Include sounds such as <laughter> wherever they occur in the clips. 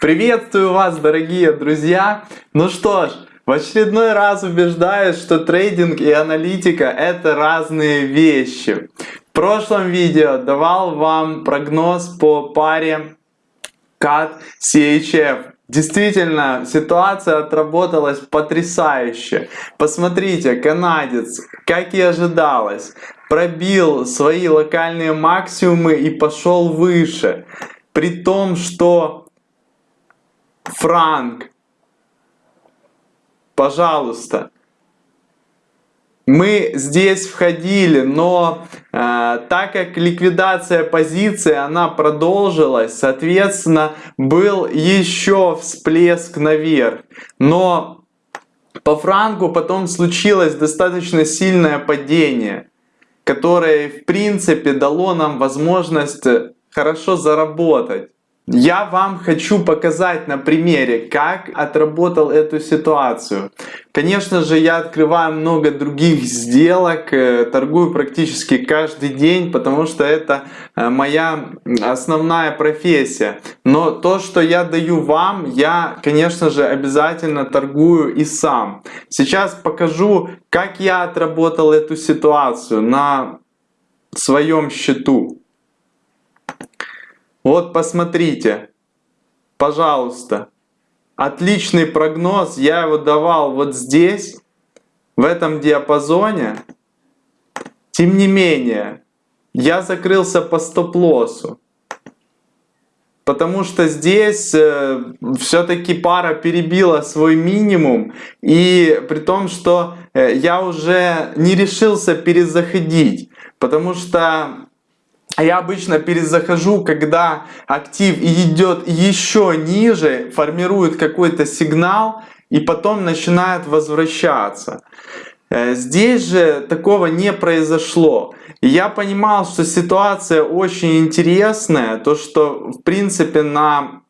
Приветствую вас, дорогие друзья! Ну что ж, в очередной раз убеждаюсь, что трейдинг и аналитика это разные вещи. В прошлом видео давал вам прогноз по паре CAD CHF. Действительно, ситуация отработалась потрясающе. Посмотрите, канадец, как и ожидалось, пробил свои локальные максимумы и пошел выше. При том, что франк, пожалуйста, мы здесь входили, но э, так как ликвидация позиции, она продолжилась, соответственно, был еще всплеск наверх. Но по франку потом случилось достаточно сильное падение, которое в принципе дало нам возможность хорошо заработать. Я вам хочу показать на примере, как отработал эту ситуацию. Конечно же, я открываю много других сделок, э, торгую практически каждый день, потому что это э, моя основная профессия. Но то, что я даю вам, я, конечно же, обязательно торгую и сам. Сейчас покажу, как я отработал эту ситуацию на своем счету. Вот посмотрите, пожалуйста, отличный прогноз, я его давал вот здесь, в этом диапазоне. Тем не менее, я закрылся по стоп-лоссу. Потому что здесь э, все-таки пара перебила свой минимум. И при том, что э, я уже не решился перезаходить. Потому что я обычно перезахожу, когда актив идет еще ниже, формирует какой-то сигнал и потом начинает возвращаться. Э, здесь же такого не произошло. Я понимал, что ситуация очень интересная, то что в принципе на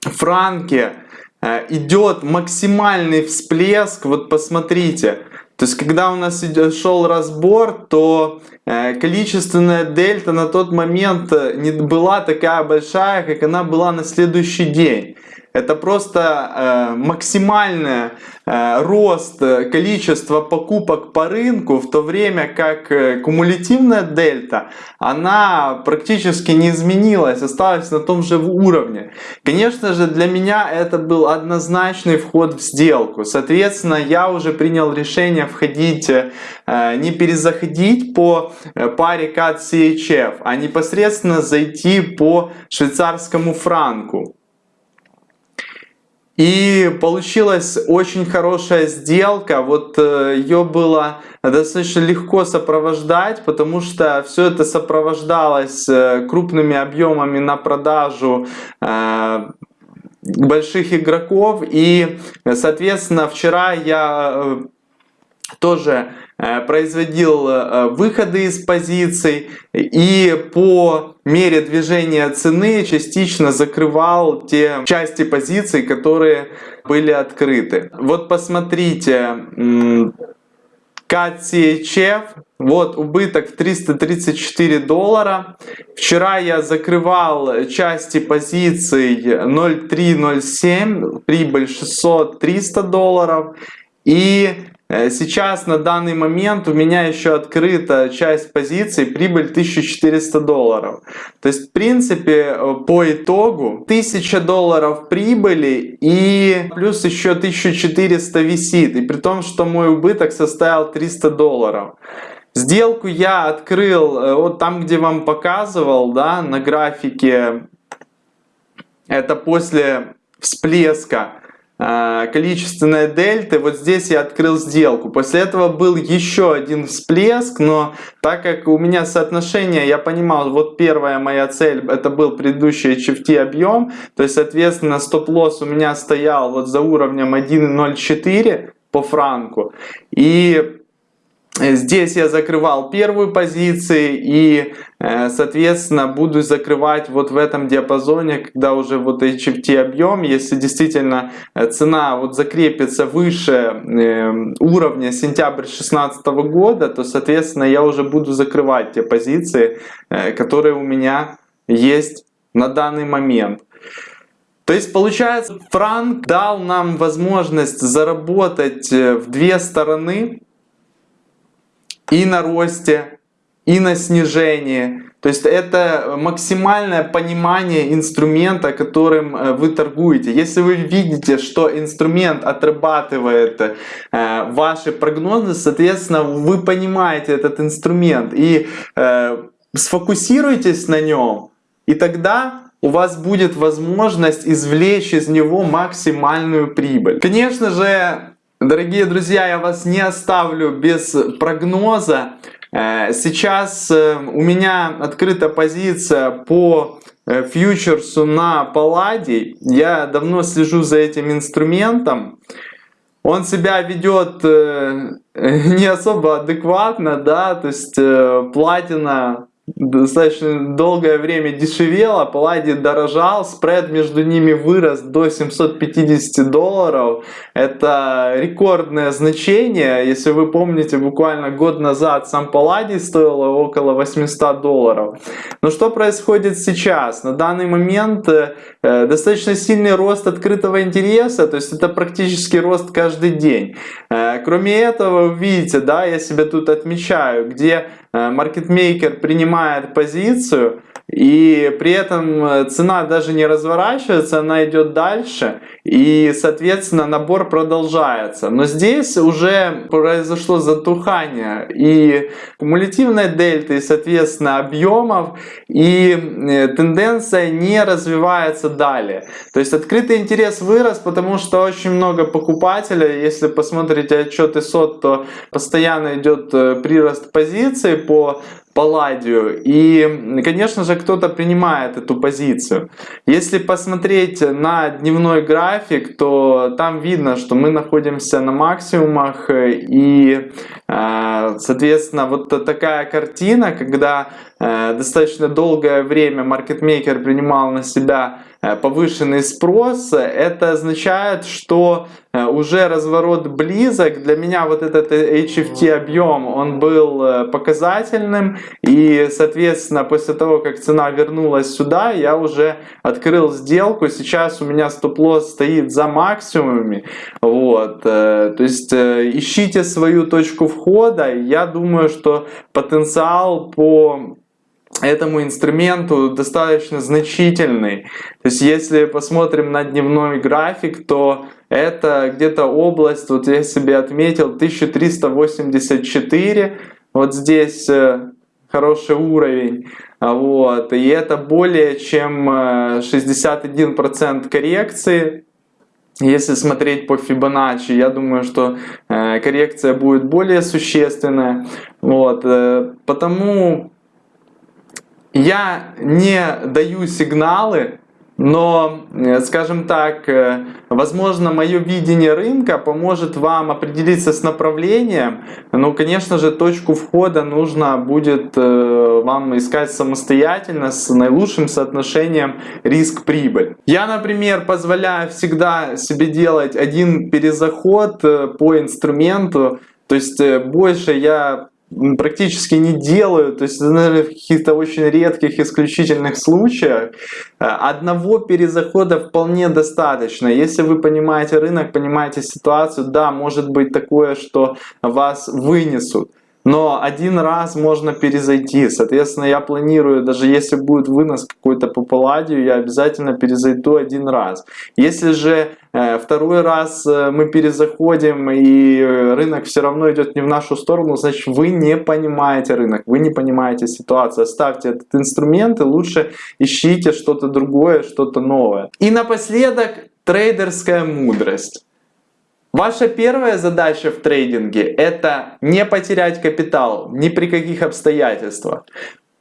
франке э, идет максимальный всплеск. Вот посмотрите, то есть, когда у нас шел разбор, то э, количественная дельта на тот момент э, не была такая большая, как она была на следующий день. Это просто э, максимальный э, рост количества покупок по рынку, в то время как э, кумулятивная дельта, она практически не изменилась, осталась на том же уровне. Конечно же, для меня это был однозначный вход в сделку. Соответственно, я уже принял решение входить, э, не перезаходить по э, паре CAD CHF, а непосредственно зайти по швейцарскому франку. И получилась очень хорошая сделка. Вот э, ее было достаточно легко сопровождать, потому что все это сопровождалось э, крупными объемами на продажу э, больших игроков. И, соответственно, вчера я тоже Э, производил э, выходы из позиций и по мере движения цены частично закрывал те части позиций, которые были открыты. Вот посмотрите, CAT вот убыток в 334 доллара. Вчера я закрывал части позиций 0.307, прибыль 600-300 долларов. И Э, сейчас на данный момент у меня еще открыта часть позиций, прибыль 1400 долларов. То есть в принципе э, по итогу 1000 долларов прибыли и плюс еще 1400 висит. И при том, что мой убыток составил 300 долларов. Сделку я открыл э, вот там, где вам показывал, да, на графике. Это после всплеска количественная дельты, вот здесь я открыл сделку. После этого был еще один всплеск, но так как у меня соотношение, я понимал, вот первая моя цель, это был предыдущий HFT объем, то есть, соответственно, стоп-лосс у меня стоял вот за уровнем 1.04 по франку. И Здесь я закрывал первую позицию и, э, соответственно, буду закрывать вот в этом диапазоне, когда уже вот HFT объем, если действительно э, цена вот закрепится выше э, уровня сентябрь 2016 года, то, соответственно, я уже буду закрывать те позиции, которые у меня есть на данный момент. То есть получается, Франк дал нам возможность заработать э, в две стороны и на росте, и на снижении. То есть это максимальное понимание инструмента, которым э, вы торгуете. Если вы видите, что инструмент отрабатывает э, ваши прогнозы, соответственно, вы понимаете этот инструмент и э, сфокусируйтесь на нем, и тогда у вас будет возможность извлечь из него максимальную прибыль. Конечно же, дорогие друзья, я вас не оставлю без прогноза. Э, сейчас э, у меня открыта позиция по э, фьючерсу на Палладий. Я давно слежу за этим инструментом. Он себя ведет <laughs> не особо адекватно, да, то есть платина достаточно долгое время дешевело, Палладий дорожал, спред между ними вырос до 750 долларов. Это рекордное значение. Если вы помните, буквально год назад сам Палладий стоил около 800 долларов. Но что происходит сейчас? На данный момент э, достаточно сильный рост открытого интереса, то есть это практически рост каждый день. Э, кроме этого, вы видите, да, я себя тут отмечаю, где маркетмейкер принимает позицию, и при этом э, цена даже не разворачивается, она идет дальше, и, соответственно, набор продолжается. Но здесь уже произошло затухание и кумулятивной дельты, и, соответственно, объемов, и э, тенденция не развивается далее. То есть открытый интерес вырос, потому что очень много покупателей, если посмотрите отчеты СОТ, то постоянно идет прирост позиций по Палладию. И, конечно же, кто-то принимает эту позицию. Если посмотреть на дневной график, то там видно, что мы находимся на максимумах. И, э, соответственно, вот такая картина, когда э, достаточно долгое время маркетмейкер принимал на себя повышенный спрос, это означает, что э, уже разворот близок. Для меня вот этот HFT объем, он был э, показательным. И, соответственно, после того, как цена вернулась сюда, я уже открыл сделку. Сейчас у меня стоп-лосс стоит за максимумами. Вот. То есть ищите свою точку входа. Я думаю, что потенциал по этому инструменту достаточно значительный. То есть если посмотрим на дневной график, то это где-то область, вот я себе отметил, 1384. Вот здесь э, хороший уровень. Вот. И это более чем 61% э, коррекции. Если смотреть по Fibonacci, я думаю, что э, коррекция будет более существенная. Вот. Потому я не даю сигналы, но, э, скажем так, э, возможно, мое видение рынка поможет вам определиться с направлением. Но, конечно же, точку входа нужно будет э, вам искать самостоятельно с наилучшим соотношением риск-прибыль. Я, например, позволяю всегда себе делать один перезаход по инструменту. То есть больше я практически не делаю, то есть, наверное, в каких-то очень редких, исключительных случаях э, одного перезахода вполне достаточно. Если вы понимаете рынок, понимаете ситуацию, да, может быть такое, что вас вынесут. Но один раз можно перезайти. Соответственно, я планирую, даже если будет вынос какой-то по палладию, я обязательно перезайду один раз. Если же э, второй раз э, мы перезаходим и рынок все равно идет не в нашу сторону, значит вы не понимаете рынок, вы не понимаете ситуацию. Оставьте этот инструмент и лучше ищите что-то другое, что-то новое. И напоследок трейдерская мудрость. Ваша первая задача в трейдинге – это не потерять капитал ни при каких обстоятельствах.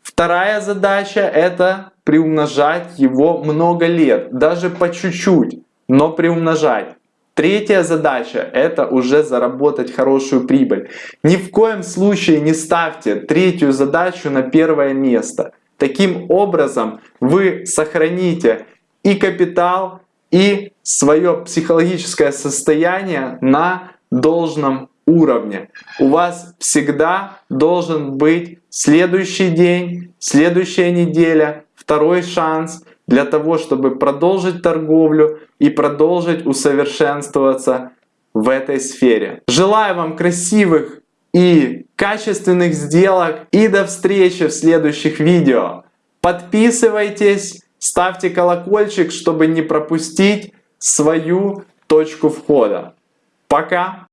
Вторая задача – это приумножать его много лет, даже по чуть-чуть, но приумножать. Третья задача – это уже заработать хорошую прибыль. Ни в коем случае не ставьте третью задачу на первое место. Таким образом вы сохраните и капитал, и свое психологическое состояние на должном уровне. У вас всегда должен быть следующий день, следующая неделя, второй шанс, для того, чтобы продолжить торговлю и продолжить усовершенствоваться в этой сфере. Желаю вам красивых и качественных сделок и до встречи в следующих видео. Подписывайтесь, ставьте колокольчик, чтобы не пропустить свою точку входа. Пока!